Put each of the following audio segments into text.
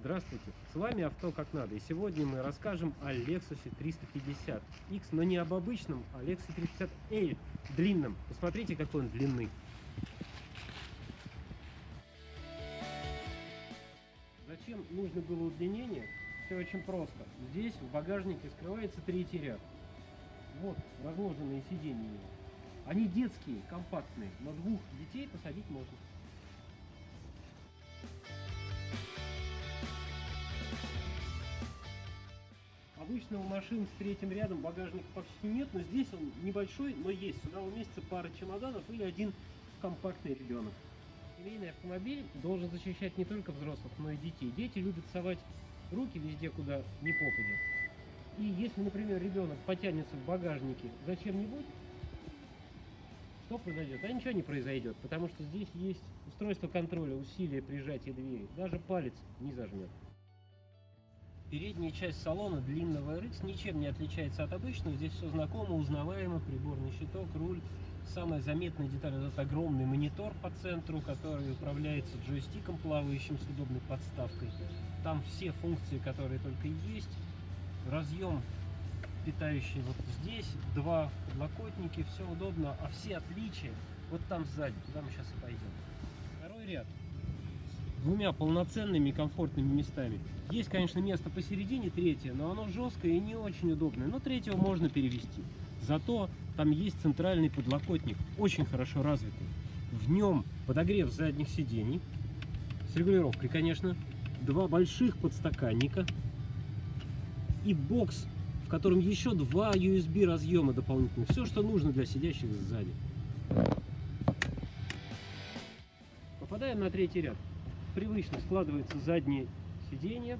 Здравствуйте, с вами Авто как надо, и сегодня мы расскажем о Lexus 350X, но не об обычном, а Lexus 350L длинном. Посмотрите, какой он длинный. Зачем нужно было удлинение? Все очень просто. Здесь в багажнике скрывается третий ряд. Вот разложенные сиденья. Они детские, компактные, но двух детей посадить можно. Обычно у машин с третьим рядом багажника почти нет, но здесь он небольшой, но есть. Сюда уместится пара чемоданов или один компактный ребенок. Семейный автомобиль должен защищать не только взрослых, но и детей. Дети любят совать руки везде, куда не попадет. И если, например, ребенок потянется в багажнике зачем-нибудь, что произойдет? А ничего не произойдет, потому что здесь есть устройство контроля усилия прижатия двери. Даже палец не зажмет. Передняя часть салона длинного RX ничем не отличается от обычного. Здесь все знакомо, узнаваемо. Приборный щиток, руль. Самая заметная деталь – это огромный монитор по центру, который управляется джойстиком, плавающим с удобной подставкой. Там все функции, которые только есть. Разъем питающий вот здесь, два подлокотники, все удобно, а все отличия вот там сзади, куда мы сейчас и пойдем. Второй ряд двумя полноценными комфортными местами. Есть, конечно, место посередине, третье, но оно жесткое и не очень удобное. Но третьего можно перевести. Зато там есть центральный подлокотник, очень хорошо развитый. В нем подогрев задних сидений, с регулировкой, конечно, два больших подстаканника и бокс, в котором еще два USB разъема дополнительных. Все, что нужно для сидящих сзади. Попадаем на третий ряд привычно складывается заднее сиденье.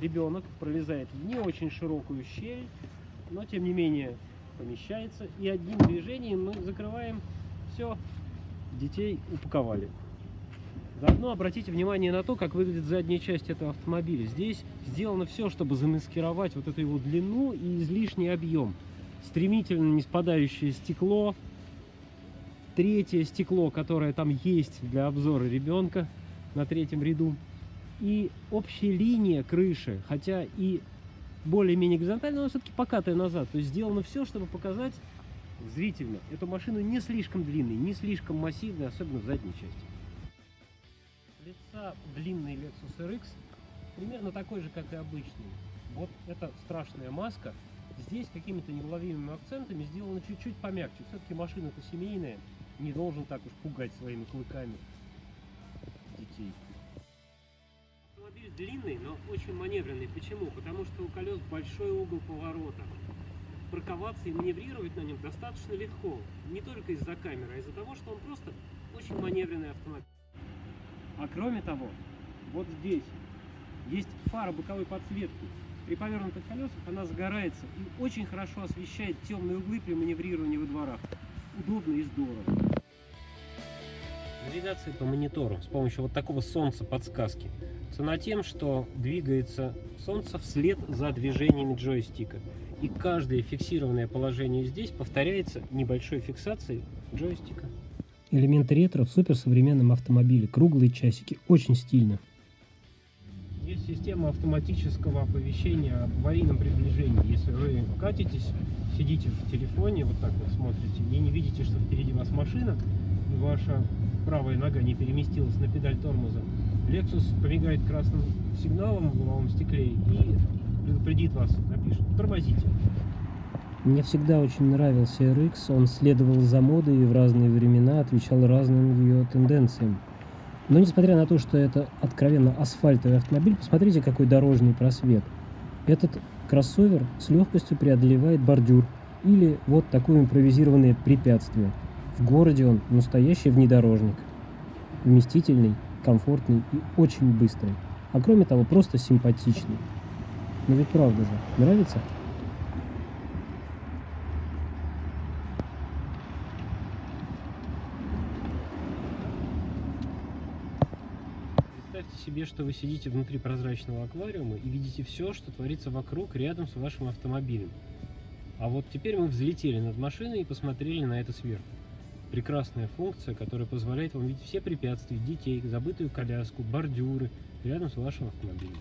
Ребенок пролезает в не очень широкую щель, но тем не менее помещается. И одним движением мы закрываем все, детей упаковали. Заодно обратите внимание на то, как выглядит задняя часть этого автомобиля. Здесь сделано все, чтобы замаскировать вот эту его длину и излишний объем. Стремительно не спадающее стекло, третье стекло, которое там есть для обзора ребенка, на третьем ряду. И общая линия крыши, хотя и более-менее горизонтальная, но все-таки покатая назад. То есть сделано все, чтобы показать зрительно эту машину не слишком длинной, не слишком массивной, особенно в задней части. Лица длинный Lexus RX примерно такой же, как и обычный. Вот эта страшная маска. Здесь какими-то неуловимыми акцентами сделано чуть-чуть помягче. Все-таки машина-то семейная, не должен так уж пугать своими клыками детей. Автомобиль длинный, но очень маневренный. Почему? Потому что у колес большой угол поворота. Парковаться и маневрировать на нем достаточно легко. Не только из-за камеры, а из-за того, что он просто очень маневренный автомобиль. А кроме того, вот здесь есть фара боковой подсветки. При повернутых колесах она загорается и очень хорошо освещает темные углы при маневрировании во дворах. Удобно и здорово навигации по монитору с помощью вот такого солнца подсказки. Цена тем, что двигается солнце вслед за движениями джойстика. И каждое фиксированное положение здесь повторяется небольшой фиксацией джойстика. Элементы ретро в суперсовременном автомобиле. Круглые часики. Очень стильно. Есть система автоматического оповещения об аварийном приближении. Если вы катитесь, сидите в телефоне, вот так вот смотрите, и не видите, что впереди вас машина, и ваша правая нога не переместилась на педаль тормоза, Lexus помигает красным сигналом в лобовом стекле и предупредит вас, напишет «тормозите». Мне всегда очень нравился RX, он следовал за модой и в разные времена отвечал разным ее тенденциям. Но несмотря на то, что это откровенно асфальтовый автомобиль, посмотрите, какой дорожный просвет. Этот кроссовер с легкостью преодолевает бордюр или вот такое импровизированное препятствие – в городе он настоящий внедорожник. Вместительный, комфортный и очень быстрый. А кроме того, просто симпатичный. Но ведь правда же, нравится? Представьте себе, что вы сидите внутри прозрачного аквариума и видите все, что творится вокруг, рядом с вашим автомобилем. А вот теперь мы взлетели над машиной и посмотрели на это сверху. Прекрасная функция, которая позволяет вам видеть все препятствия, детей, забытую коляску, бордюры рядом с вашим автомобилем.